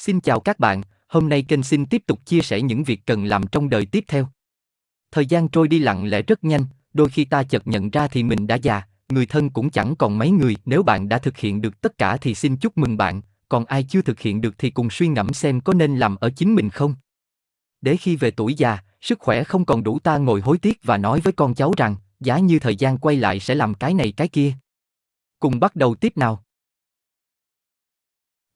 Xin chào các bạn, hôm nay kênh xin tiếp tục chia sẻ những việc cần làm trong đời tiếp theo. Thời gian trôi đi lặng lẽ rất nhanh, đôi khi ta chợt nhận ra thì mình đã già, người thân cũng chẳng còn mấy người. Nếu bạn đã thực hiện được tất cả thì xin chúc mừng bạn, còn ai chưa thực hiện được thì cùng suy ngẫm xem có nên làm ở chính mình không. Để khi về tuổi già, sức khỏe không còn đủ ta ngồi hối tiếc và nói với con cháu rằng, giá như thời gian quay lại sẽ làm cái này cái kia. Cùng bắt đầu tiếp nào.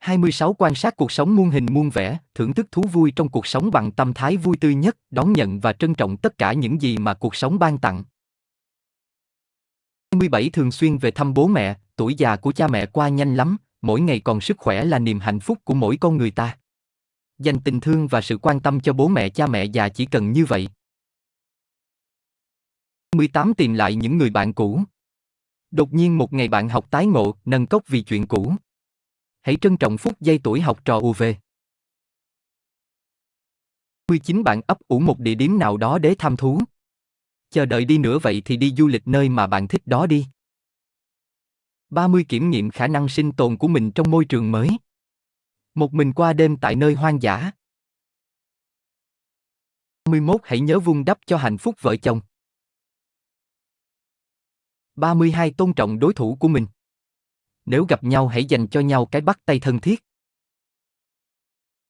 26 quan sát cuộc sống muôn hình muôn vẻ, thưởng thức thú vui trong cuộc sống bằng tâm thái vui tươi nhất, đón nhận và trân trọng tất cả những gì mà cuộc sống ban tặng. 27 thường xuyên về thăm bố mẹ, tuổi già của cha mẹ qua nhanh lắm, mỗi ngày còn sức khỏe là niềm hạnh phúc của mỗi con người ta. Dành tình thương và sự quan tâm cho bố mẹ cha mẹ già chỉ cần như vậy. 18 tìm lại những người bạn cũ. Đột nhiên một ngày bạn học tái ngộ, nâng cốc vì chuyện cũ. Hãy trân trọng phút giây tuổi học trò UV. 19 bạn ấp ủ một địa điểm nào đó để tham thú. Chờ đợi đi nữa vậy thì đi du lịch nơi mà bạn thích đó đi. 30 kiểm nghiệm khả năng sinh tồn của mình trong môi trường mới. Một mình qua đêm tại nơi hoang dã. 31 hãy nhớ vun đắp cho hạnh phúc vợ chồng. 32 tôn trọng đối thủ của mình. Nếu gặp nhau hãy dành cho nhau cái bắt tay thân thiết.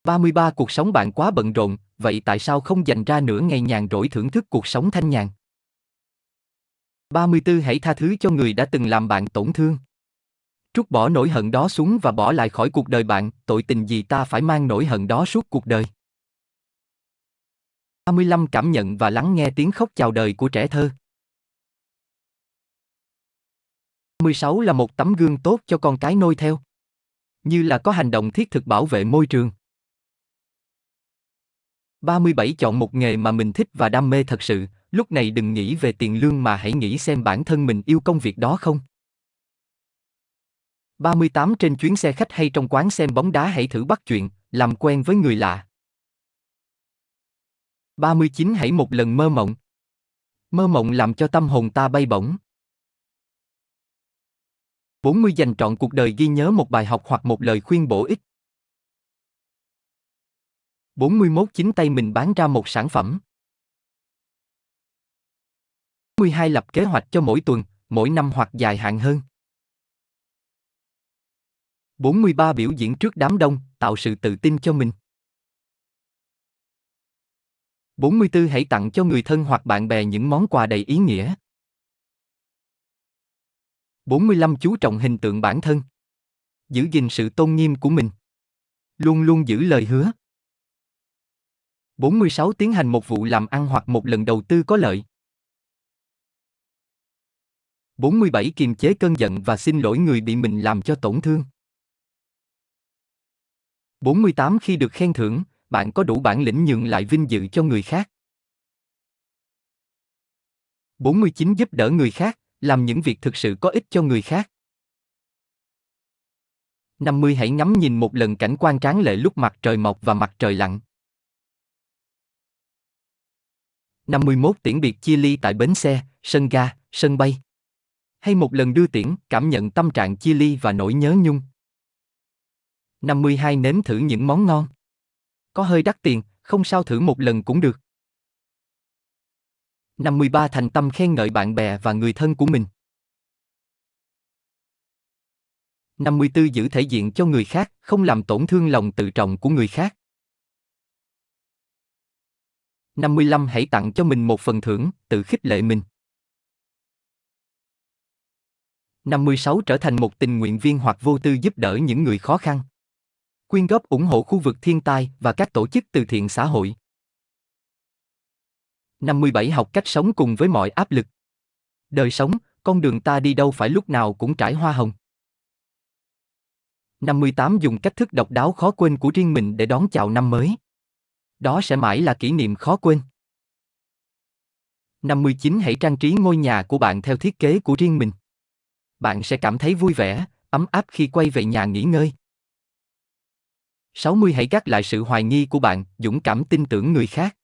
33 cuộc sống bạn quá bận rộn, vậy tại sao không dành ra nửa ngày nhàn rỗi thưởng thức cuộc sống thanh nhàn? 34 hãy tha thứ cho người đã từng làm bạn tổn thương. Trút bỏ nỗi hận đó xuống và bỏ lại khỏi cuộc đời bạn, tội tình gì ta phải mang nỗi hận đó suốt cuộc đời. 35 cảm nhận và lắng nghe tiếng khóc chào đời của trẻ thơ. 16 là một tấm gương tốt cho con cái noi theo. Như là có hành động thiết thực bảo vệ môi trường. 37 chọn một nghề mà mình thích và đam mê thật sự, lúc này đừng nghĩ về tiền lương mà hãy nghĩ xem bản thân mình yêu công việc đó không. 38 trên chuyến xe khách hay trong quán xem bóng đá hãy thử bắt chuyện, làm quen với người lạ. 39 hãy một lần mơ mộng. Mơ mộng làm cho tâm hồn ta bay bổng. 40 dành trọn cuộc đời ghi nhớ một bài học hoặc một lời khuyên bổ ích. 41 chính tay mình bán ra một sản phẩm. 42 lập kế hoạch cho mỗi tuần, mỗi năm hoặc dài hạn hơn. 43 biểu diễn trước đám đông, tạo sự tự tin cho mình. 44 hãy tặng cho người thân hoặc bạn bè những món quà đầy ý nghĩa. 45 chú trọng hình tượng bản thân. Giữ gìn sự tôn nghiêm của mình. Luôn luôn giữ lời hứa. 46 tiến hành một vụ làm ăn hoặc một lần đầu tư có lợi. 47 kiềm chế cơn giận và xin lỗi người bị mình làm cho tổn thương. 48 khi được khen thưởng, bạn có đủ bản lĩnh nhường lại vinh dự cho người khác. 49 giúp đỡ người khác, làm những việc thực sự có ích cho người khác. 50 hãy ngắm nhìn một lần cảnh quan tráng lệ lúc mặt trời mọc và mặt trời lặn. 51 tiễn biệt chia ly tại bến xe, sân ga, sân bay. Hay một lần đưa tiễn, cảm nhận tâm trạng chia ly và nỗi nhớ nhung. 52 nếm thử những món ngon. Có hơi đắt tiền, không sao thử một lần cũng được. 53 thành tâm khen ngợi bạn bè và người thân của mình. 54 giữ thể diện cho người khác, không làm tổn thương lòng tự trọng của người khác. 55 hãy tặng cho mình một phần thưởng, tự khích lệ mình. 56 trở thành một tình nguyện viên hoặc vô tư giúp đỡ những người khó khăn. Quyên góp ủng hộ khu vực thiên tai và các tổ chức từ thiện xã hội. 57 học cách sống cùng với mọi áp lực. Đời sống, con đường ta đi đâu phải lúc nào cũng trải hoa hồng. 58 dùng cách thức độc đáo khó quên của riêng mình để đón chào năm mới. Đó sẽ mãi là kỷ niệm khó quên. 59 hãy trang trí ngôi nhà của bạn theo thiết kế của riêng mình. Bạn sẽ cảm thấy vui vẻ, ấm áp khi quay về nhà nghỉ ngơi. 60 hãy gác lại sự hoài nghi của bạn, dũng cảm tin tưởng người khác.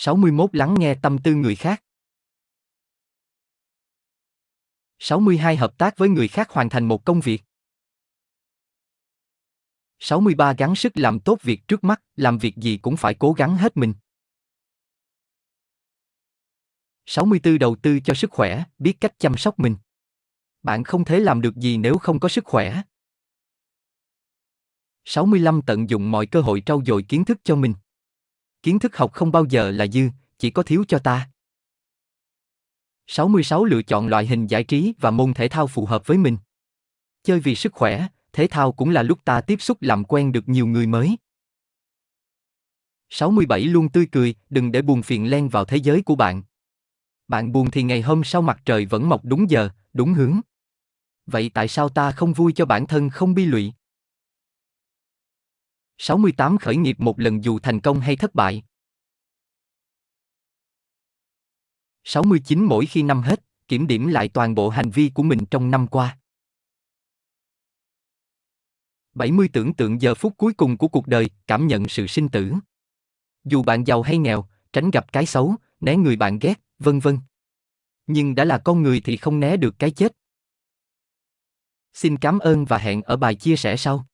61 lắng nghe tâm tư người khác. 62 hợp tác với người khác hoàn thành một công việc. 63 gắng sức làm tốt việc trước mắt, làm việc gì cũng phải cố gắng hết mình. 64 đầu tư cho sức khỏe, biết cách chăm sóc mình. Bạn không thể làm được gì nếu không có sức khỏe. 65 tận dụng mọi cơ hội trau dồi kiến thức cho mình. Kiến thức học không bao giờ là dư, chỉ có thiếu cho ta. 66 lựa chọn loại hình giải trí và môn thể thao phù hợp với mình. Chơi vì sức khỏe, thể thao cũng là lúc ta tiếp xúc làm quen được nhiều người mới. 67 luôn tươi cười, đừng để buồn phiền len vào thế giới của bạn. Bạn buồn thì ngày hôm sau mặt trời vẫn mọc đúng giờ, đúng hướng. Vậy tại sao ta không vui cho bản thân không bi lụy? 68 khởi nghiệp một lần dù thành công hay thất bại. 69 mỗi khi năm hết, kiểm điểm lại toàn bộ hành vi của mình trong năm qua. 70 tưởng tượng giờ phút cuối cùng của cuộc đời, cảm nhận sự sinh tử. Dù bạn giàu hay nghèo, tránh gặp cái xấu, né người bạn ghét, vân vân. Nhưng đã là con người thì không né được cái chết. Xin cảm ơn và hẹn ở bài chia sẻ sau.